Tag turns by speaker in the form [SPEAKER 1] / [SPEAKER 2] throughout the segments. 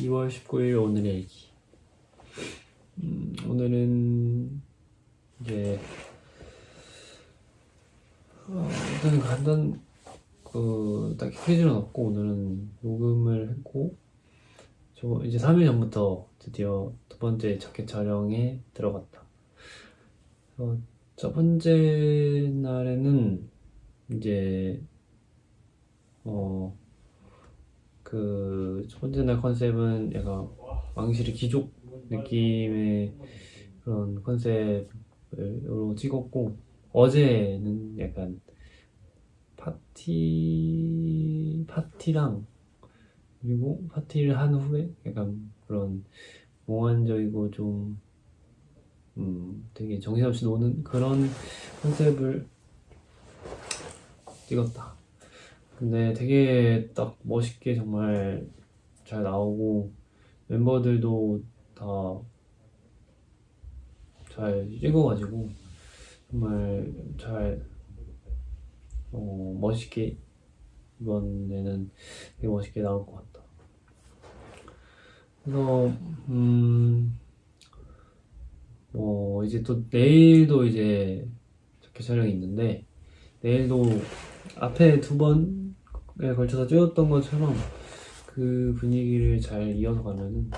[SPEAKER 1] 2월 19일 오늘의 일기. 음, 오늘은 이제 어, 일단 간단 그 딱히 퀴즈는 없고 오늘은 녹음을 했고 저 이제 3일 전부터 드디어 두 번째 자켓 촬영에 들어갔다. 어, 첫 번째 날에는 이제 어 그 첫 번째 날 컨셉은 약간 왕실의 귀족 느낌의 그런 컨셉으로 찍었고 어제는 약간 파티 파티랑 그리고 파티를 한 후에 약간 그런 몽환적이고 좀 음, 되게 정신없이 노는 그런 컨셉을 찍었다. 근데 되게 딱 멋있게 정말 잘 나오고 멤버들도 다 잘 찍어가지고 정말 잘 어, 멋있게 이번에는 되게 멋있게 나올 것 같다. 그래서 음, 뭐 이제 또 내일도 이제 자켓 촬영이 있는데 내일도 앞에 두 번에 걸쳐서 찍었던 것처럼 그 분위기를 잘 이어서 가면은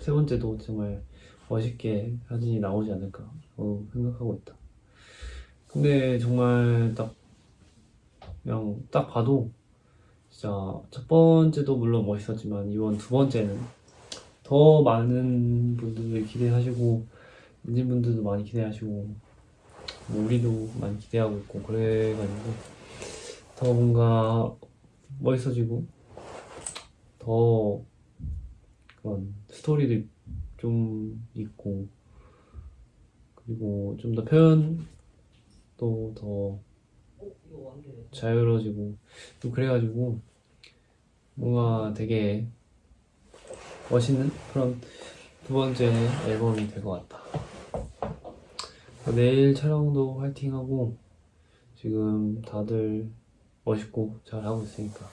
[SPEAKER 1] 세 번째도 정말 멋있게 사진이 나오지 않을까 어, 생각하고 있다. 근데 정말 딱 그냥 딱 봐도 진짜 첫 번째도 물론 멋있었지만 이번 두 번째는 더 많은 분들이 기대하시고 엔진 분들도 많이 기대하시고 뭐 우리도 많이 기대하고 있고 그래가지고 더 뭔가 멋있어지고 더 그런 스토리도 좀 있고 그리고 좀 더 표현도 더 자유로워지고 또 그래가지고 뭔가 되게 멋있는 그런 두 번째 앨범이 될 것 같다. 내일 촬영도 화이팅하고 지금 다들 멋있고 잘 하고 있으니까.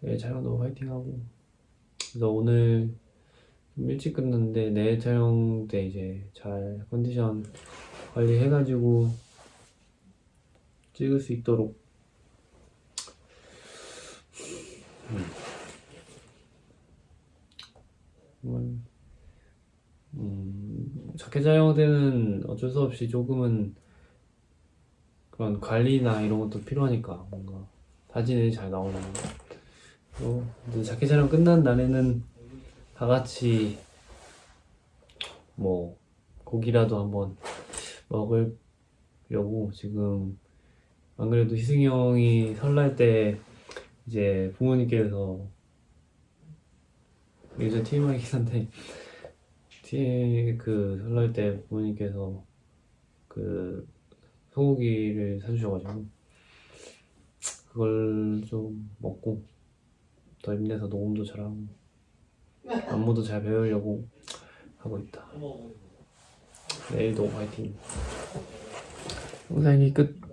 [SPEAKER 1] 내일 촬영도 화이팅하고. 그래서 오늘 좀 일찍 끝났는데 내일 촬영 때 이제 잘 컨디션 관리해가지고 찍을 수 있도록. 정말 음, 자켓 촬영 때는 어쩔 수 없이 조금은 그런 관리나 이런 것도 필요하니까 뭔가 사진이 잘 나오는 거. 또 이제 자켓 촬영 끝난 날에는 다 같이 뭐 고기라도 한번 먹으려고 지금 안 그래도 희승이 형이 설날 때 이제 부모님께서 예전 TMI이긴 한데 T 그 설날 때 부모님께서 그 소고기를 사주셔가지고 그걸 좀 먹고 더 힘내서 녹음도 잘하고 안무도 잘 배우려고 하고 있다. 내일도 화이팅. 영상이 끝.